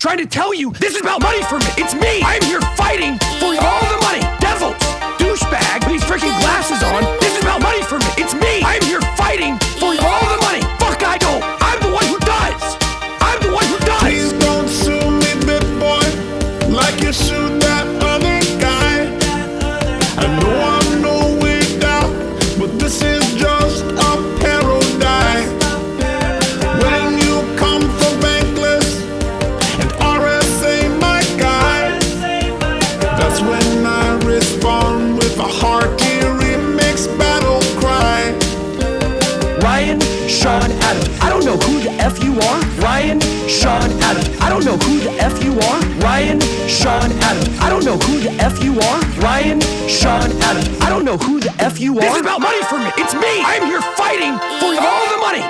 trying to tell you this is about money for me. It's me. I'm here fighting for all the money. Devils, douchebag, with these freaking glasses on. This is about money for me. It's Sean, Adams. I don't know who the F you are. Ryan, Sean, Adams. I don't know who the F you are. Ryan, Sean, Adams. I don't know who the F you are. Ryan, Sean, Adams. I don't know who the F you are. This is about money for me. It's me. I'm here fighting for all the money.